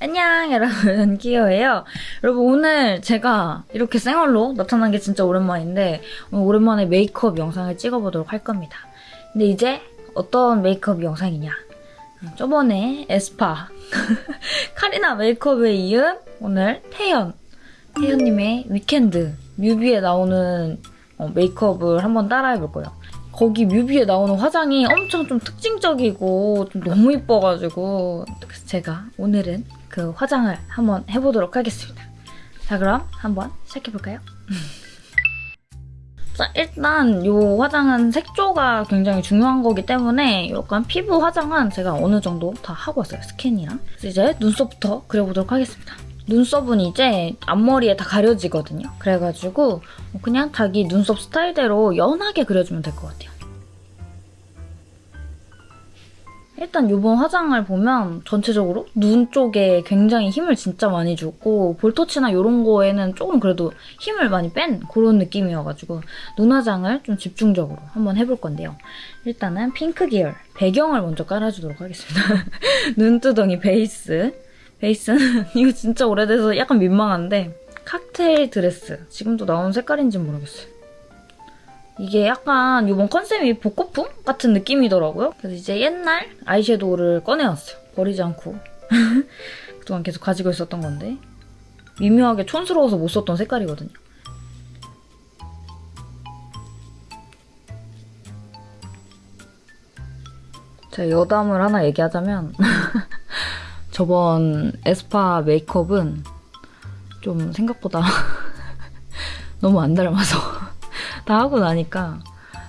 안녕 여러분. 기어예요. 여러분 오늘 제가 이렇게 생얼로 나타난 게 진짜 오랜만인데 오랜만에 메이크업 영상을 찍어보도록 할 겁니다. 근데 이제 어떤 메이크업 영상이냐? 저번에 에스파 카리나 메이크업에 이은 오늘 태연 태연님의 위켄드 뮤비에 나오는 어, 메이크업을 한번 따라해볼 거예요. 거기 뮤비에 나오는 화장이 엄청 좀 특징적이고 좀 너무 이뻐가지고 제가 오늘은 그 화장을 한번 해보도록 하겠습니다. 자 그럼 한번 시작해볼까요? 자 일단 이 화장은 색조가 굉장히 중요한 거기 때문에 약간 피부 화장은 제가 어느 정도 다 하고 왔어요. 스킨이랑. 이제 눈썹부터 그려보도록 하겠습니다. 눈썹은 이제 앞머리에 다 가려지거든요. 그래가지고 그냥 자기 눈썹 스타일대로 연하게 그려주면 될 것 같아요. 일단 이번 화장을 보면 전체적으로 눈 쪽에 굉장히 힘을 진짜 많이 주고 볼터치나 이런 거에는 조금 그래도 힘을 많이 뺀 그런 느낌이어가지고 눈 화장을 좀 집중적으로 한번 해볼 건데요. 일단은 핑크 계열 배경을 먼저 깔아주도록 하겠습니다. 눈두덩이 베이스 베이스는 이거 진짜 오래돼서 약간 민망한데 칵테일 드레스 지금도 나온 색깔인지 모르겠어요. 이게 약간 이번 컨셉이 복고풍 같은 느낌이더라고요. 그래서 이제 옛날 아이섀도우를 꺼내왔어요. 버리지 않고. 그동안 계속 가지고 있었던 건데 미묘하게 촌스러워서 못 썼던 색깔이거든요. 제가 여담을 하나 얘기하자면 저번 에스파 메이크업은 좀 생각보다 너무 안 닮아서 다 하고 나니까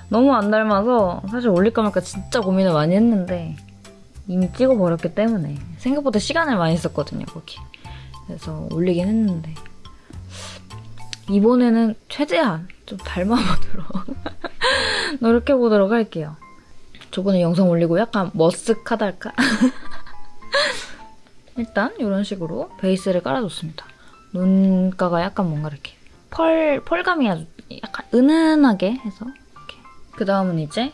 너무 안 닮아서 사실 올릴까 말까 진짜 고민을 많이 했는데 이미 찍어버렸기 때문에 생각보다 시간을 많이 썼거든요 거기. 그래서 올리긴 했는데. 이번에는 최대한 좀 닮아보도록 노력해보도록 할게요. 저번에 영상 올리고 약간 머쓱하달까? 일단 이런 식으로 베이스를 깔아줬습니다. 눈가가 약간 뭔가 이렇게 펄, 펄감이 아주 약간 은은하게 해서 이렇게. 그 다음은 이제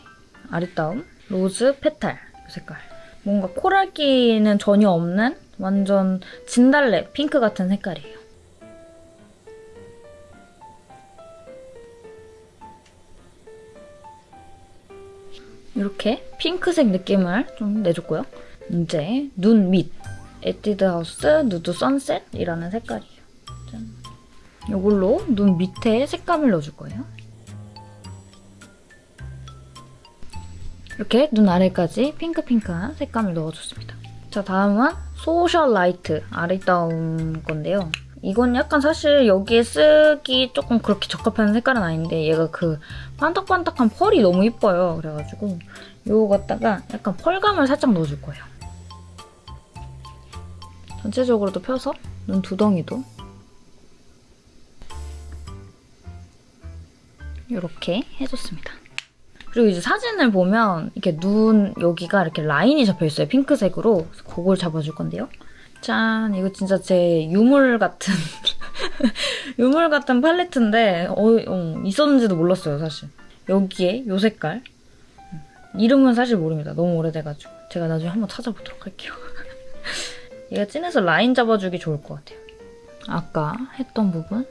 아리따움 Rose Petal 색깔. 뭔가 코랄기는 전혀 없는 완전 진달래 핑크 같은 색깔이에요. 이렇게 핑크색 느낌을 좀 내줬고요. 이제 눈 밑. 에뛰드 하우스 Nude Sunset이라는 색깔이에요. 이걸로 눈 밑에 색감을 넣어줄 거예요. 이렇게 눈 아래까지 핑크핑크한 색감을 넣어줬습니다. 자, 다음은 Socialite 아리따움 건데요. 이건 약간 사실 여기에 쓰기 조금 그렇게 적합한 색깔은 아닌데 얘가 그 반딱반딱한 펄이 너무 이뻐요. 그래가지고 이거 갖다가 약간 펄감을 살짝 넣어줄 거예요. 전체적으로도 펴서 눈 두덩이도 이렇게 해줬습니다. 그리고 이제 사진을 보면 이렇게 눈 여기가 이렇게 라인이 잡혀있어요. 핑크색으로. 그걸 잡아줄 건데요. 짠! 이거 진짜 제 유물 같은 유물 같은 팔레트인데 어, 어, 있었는지도 몰랐어요, 사실. 여기에 이 색깔. 이름은 사실 모릅니다. 너무 오래돼가지고. 제가 나중에 한번 찾아보도록 할게요. 얘가 진해서 라인 잡아주기 좋을 것 같아요. 아까 했던 부분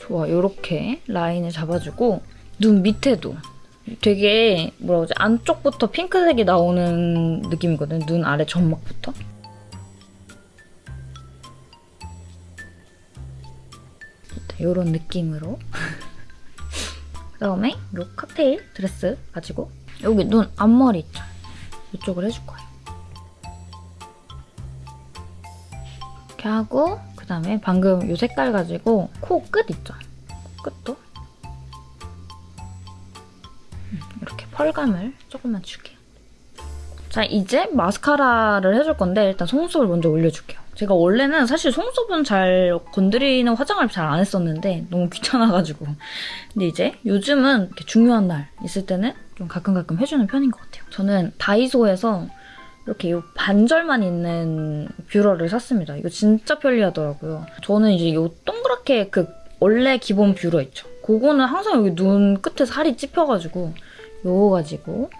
좋아 이렇게 라인을 잡아주고 눈 밑에도 되게 뭐라 그러지 안쪽부터 핑크색이 나오는 느낌이거든요. 눈 아래 점막부터. 이런 느낌으로 그 다음에 이 칵테일 드레스 가지고 여기 눈 앞머리 있죠? 이쪽을 해줄 거예요. 이렇게 하고 그다음에 방금 이 색깔 가지고 코 끝 있죠? 끝도 음, 이렇게 펄감을 조금만 줄게요. 자, 이제 마스카라를 해줄 건데 일단 속눈썹을 먼저 올려줄게요. 제가 원래는 사실 속눈썹은 잘 건드리는 화장을 잘 안 했었는데 너무 귀찮아가지고 근데 이제 요즘은 중요한 날 있을 때는 좀 가끔 가끔 해주는 편인 것 같아요. 저는 다이소에서 이렇게 이 반절만 있는 뷰러를 샀습니다. 이거 진짜 편리하더라고요. 저는 이제 이 동그랗게 그 원래 기본 뷰러 있죠. 그거는 항상 여기 눈 끝에 살이 찝혀가지고 요거 가지고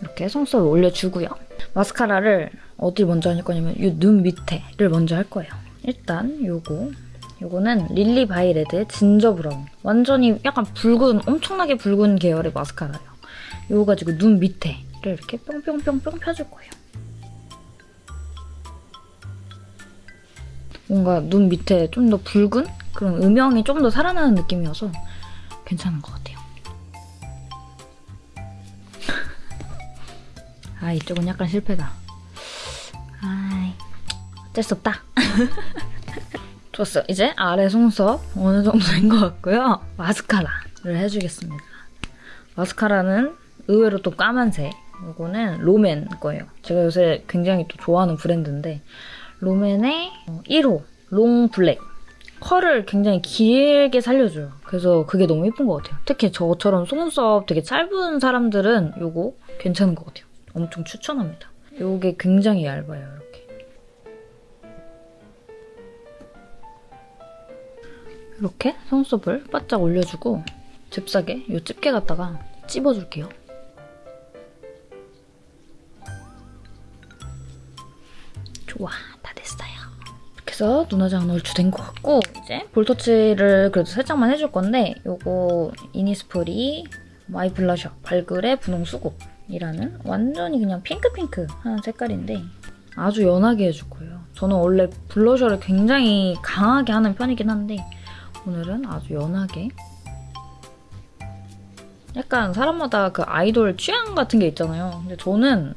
이렇게 속눈썹을 올려주고요. 마스카라를 어디 먼저 할 거냐면 이 눈 밑에를 먼저 할 거예요. 일단 요거 요거는 릴리 바이 레드의 Ginger Brown 완전히 약간 붉은 엄청나게 붉은 계열의 마스카라예요. 요거 가지고 눈 밑에를 이렇게 뿅뿅뿅뿅 펴줄 거예요. 뭔가 눈 밑에 좀 더 붉은 그런 음영이 좀 더 살아나는 느낌이어서 괜찮은 것 같아요. 아 이쪽은 약간 실패다. 아이 어쩔 수 없다. 좋았어. 이제 아래 속눈썹 어느 정도 된것 같고요. 마스카라를 해주겠습니다. 마스카라는 의외로 또 까만색. 이거는 롬앤 거예요. 제가 요새 굉장히 또 좋아하는 브랜드인데 롬앤의 1호 Long Black. 컬을 굉장히 길게 살려줘요. 그래서 그게 너무 예쁜 것 같아요. 특히 저처럼 속눈썹 되게 짧은 사람들은 이거 괜찮은 것 같아요. 엄청 추천합니다. 이게 굉장히 얇아요, 이렇게. 속눈썹을 바짝 올려주고 잽싸게 이 집게 갖다가 찝어줄게요. 좋아, 다 됐어요. 이렇게 해서 눈화장 얼추 된것 같고 이제 볼터치를 그래도 살짝만 해줄 건데 요거 이니스프리 My Blusher 발그레 분홍 수국이라는 완전히 그냥 핑크핑크한 색깔인데 아주 연하게 해줄 거예요. 저는 원래 블러셔를 굉장히 강하게 하는 편이긴 한데 오늘은 아주 연하게 약간 사람마다 그 아이돌 취향 같은 게 있잖아요. 근데 저는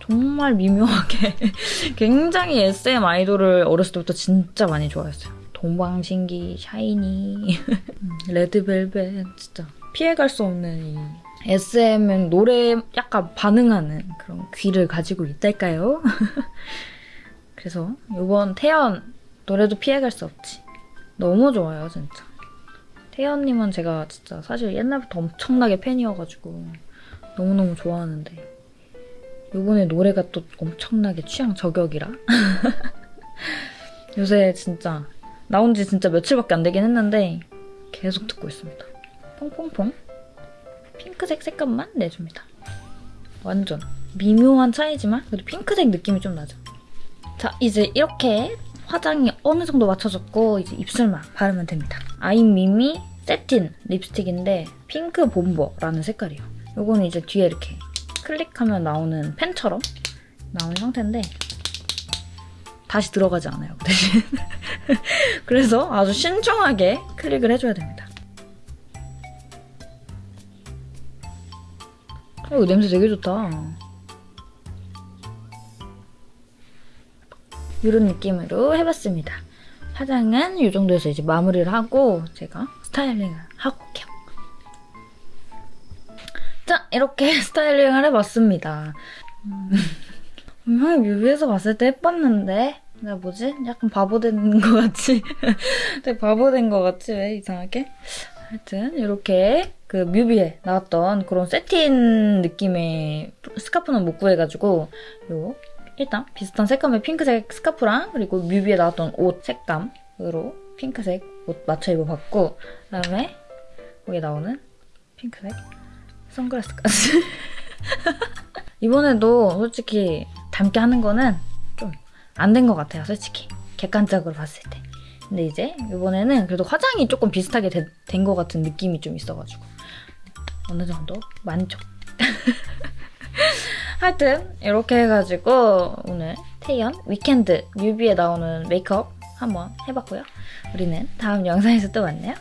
정말 미묘하게 굉장히 SM 아이돌을 어렸을 때부터 진짜 많이 좋아했어요. 동방신기, 샤이니, 레드벨벳 진짜 피해갈 수 없는 이 SM은 노래 약간 반응하는 그런 귀를 가지고 있달까요? 그래서 이번 태연 노래도 피해갈 수 없지. 너무 좋아요 진짜. 태연님은 제가 진짜 사실 옛날부터 엄청나게 팬이어가지고 너무너무 좋아하는데 요번에 노래가 또 엄청나게 취향 저격이라 요새 진짜 나온 지 진짜 며칠밖에 안 되긴 했는데 계속 듣고 있습니다. 퐁퐁퐁 핑크색 색감만 내줍니다. 완전 미묘한 차이지만 그래도 핑크색 느낌이 좀 나죠. 자 이제 이렇게 화장이 어느 정도 맞춰졌고 이제 입술만 바르면 됩니다. 아이미미 세틴 립스틱인데 핑크 본버라는 색깔이에요. 요거는 이제 뒤에 이렇게 클릭하면 나오는 펜처럼 나오는 형태인데 다시 들어가지 않아요. 그 대신 그래서 아주 신중하게 클릭을 해줘야 됩니다. 어, 냄새 되게 좋다. 이런 느낌으로 해봤습니다. 화장은 이 정도에서 이제 마무리를 하고 제가 스타일링을 하고 올게요. 자, 이렇게 스타일링을 해봤습니다. 음, 분명히 뮤비에서 봤을 때 예뻤는데 내가 뭐지? 약간 바보 된것 같이 되게 바보 된 것 같지? 왜 이상하게? 하여튼 이렇게 그 뮤비에 나왔던 그런 세틴 느낌의 스카프는 못 구해가지고 요 일단 비슷한 색감의 핑크색 스카프랑 그리고 뮤비에 나왔던 옷 색감으로 핑크색 옷 맞춰 입어봤고 그다음에 거기에 나오는 핑크색 선글라스까지. 이번에도 솔직히 닮게 하는 거는 좀 안 된 것 같아요 솔직히. 객관적으로 봤을 때. 근데 이제 이번에는 그래도 화장이 조금 비슷하게 된 것 같은 느낌이 좀 있어가지고. 어느 정도? 만족 하여튼 이렇게 해가지고 오늘 태연 위켄드 뮤비에 나오는 메이크업 한번 해봤고요. 우리는 다음 영상에서 또 만나요.